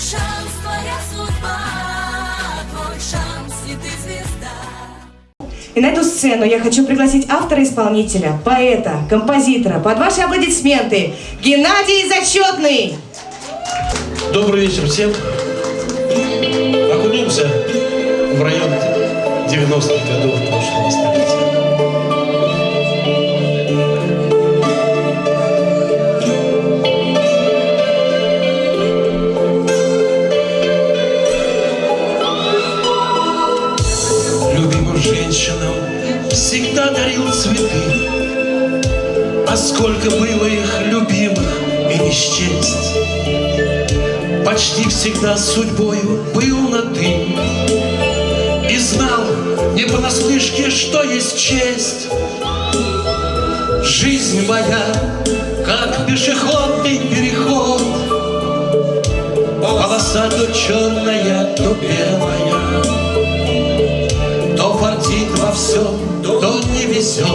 шанс, твоя судьба, твой шанс, и ты звезда. И на эту сцену я хочу пригласить автора-исполнителя, поэта, композитора, под ваши аплодисменты, Геннадий Зачетный. Добрый вечер всем. Окунемся в район 90-х годов прошлого столетия. Цветы, А сколько было их любимых и не счесть. Почти всегда судьбою был на «ты» И знал не понаслышке, что есть честь. Жизнь моя, как пешеходный переход, Полоса то черная, то белая, То фартит во всем, то не везет.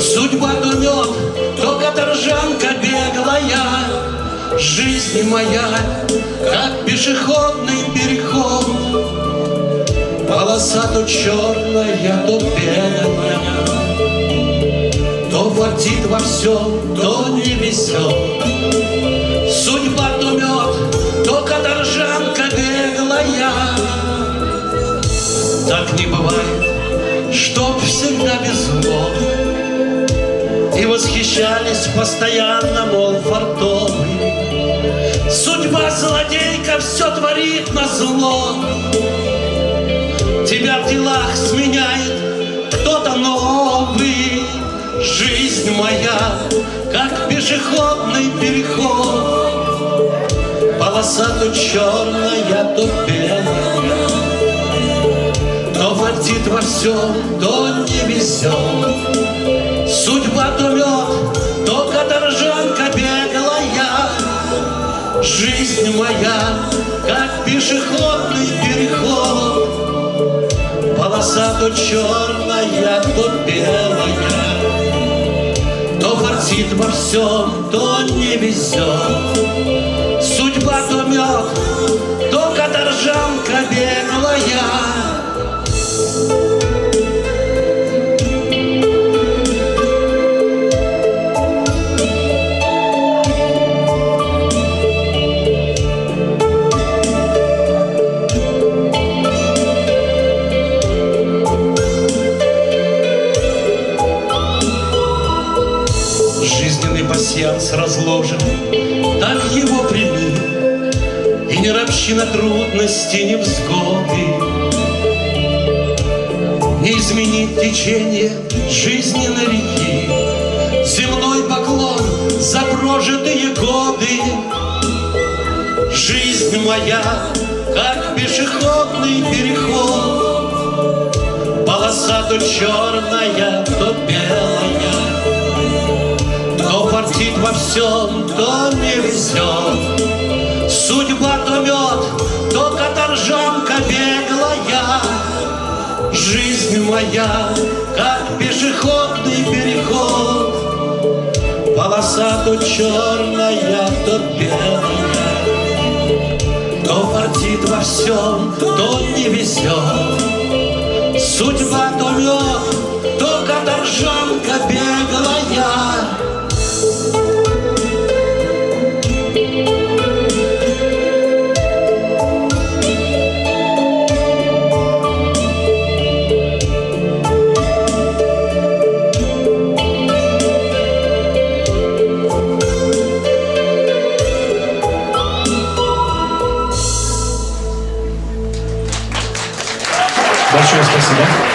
Судьба то мед, то каторжанка беглая, Жизнь моя, как пешеходный переход. Полоса то черная, то белая, То фартит во всем, то не везет. Судьба то мед, то каторжанка беглая. Так не бывает, чтоб всегда везло. И восхищались постоянно, мол, фартовый. Судьба злодейка все творит на зло. Тебя в делах сменяет кто-то новый. Жизнь моя, как пешеходный переход. Полоса то черная, то белая. Фартит во всем, то не везет. Судьба то мед, то каторжанка беглая. Жизнь моя, как пешеходный переход. Полоса то черная, то белая. То фартит во всем, то не везет. Судьба то мед, то каторжанка беглая. Пассианс разложен, так его прими, И не ропщи на трудности, не взгоды. Не изменить течение жизненной реки, Земной поклон за прожитые годы. Жизнь моя, как пешеходный переход, Полоса то черная, фартит во всем, не везет. Судьба то мед, то каторжанка беглая. Жизнь моя, как пешеходный переход. Полоса то черная, то белая. То фартит во всем, то не везет. Merci.